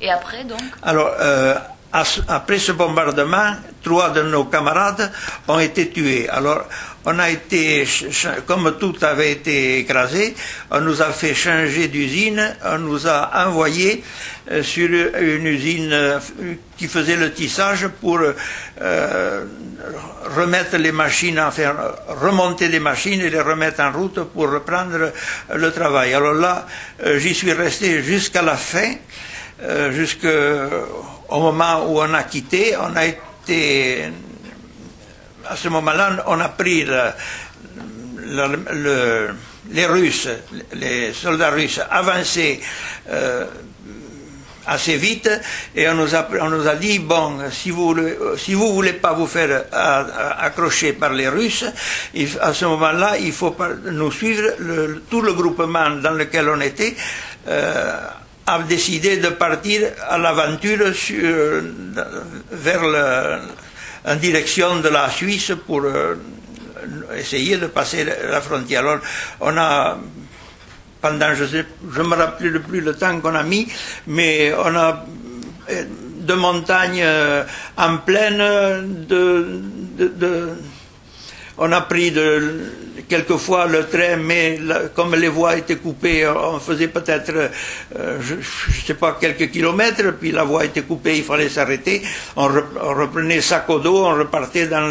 Et après, donc Alors, euh, après ce bombardement, trois de nos camarades ont été tués. Alors, on a été, comme tout avait été écrasé, on nous a fait changer d'usine, on nous a envoyé euh, sur une usine euh, qui faisait le tissage pour remettre les machines, enfin remonter les machines et les remettre en route pour reprendre le travail. Alors là, j'y suis resté jusqu'à la fin, euh, jusqu'au moment où on a quitté. On a été, à ce moment-là, on a pris le- le- le- les Russes, les soldats russes avançaient. euh, assez vite et on nous a, on nous a dit bon si vous si vous voulez pas vous faire euh, euh, accrocher par les Russes à ce moment-là il faut nous suivre Le- tout le groupement dans lequel on était euh, a décidé de partir à l'aventure sur- vers le- en direction de la Suisse pour euh, essayer de passer la frontière. Alors, on a pendant, je ne me rappelle plus le temps qu'on a mis, mais on a euh, de montagnes euh, en de- de- on a pris quelquefois le train, mais comme les voies étaient coupées, on faisait peut-être, euh, je sais pas, quelques kilomètres, puis la voie était coupée, il fallait s'arrêter. On, re- on reprenait sac au on repartait dans,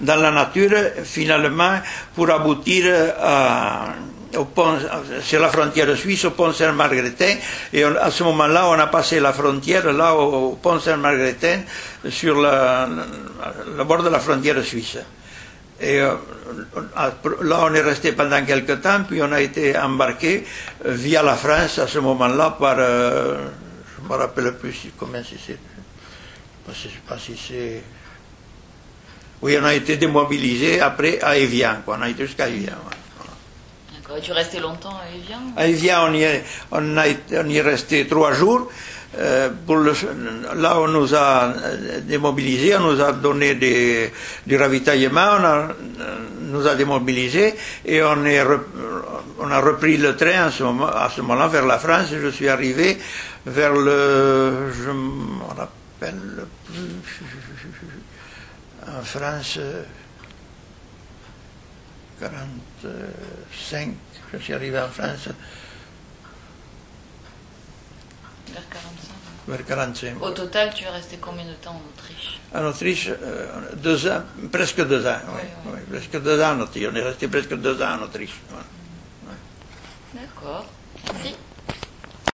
la nature, finalement, pour aboutir à au pont, sur la frontière suisse, au pont Saint-Margretin, et à ce moment-là, on a passé la frontière, là, au, pont Saint-Margretin, sur le bord de la frontière suisse. Et euh, là, on est resté pendant quelque temps, puis on a été embarqué euh, via la France à ce moment-là par, euh, je ne me rappelle plus comment si c'est, je ne sais pas si c'est, oui, on a été démobilisé après à Evian, quoi. on a été jusqu'à Evian. Tu restais longtemps à Evian À Evian, on y est, on a y est resté trois jours. Euh, là, on nous a euh, démobilisés, on nous a donné des, du ravitaillement, on a, euh, nous a démobilisés et on, est on a repris le train à ce moment-là vers la France. Je suis arrivé vers le, je me rappelle en France. Euh, 45, je suis arrivé en France Vers 45. vers 45. Au total, tu es resté combien de temps en Autriche? En Autriche, euh, deux ans, presque deux ans, oui, Oui, oui. oui, presque deux ans en Autriche. On est resté presque deux ans en Autriche. voilà. D'accord.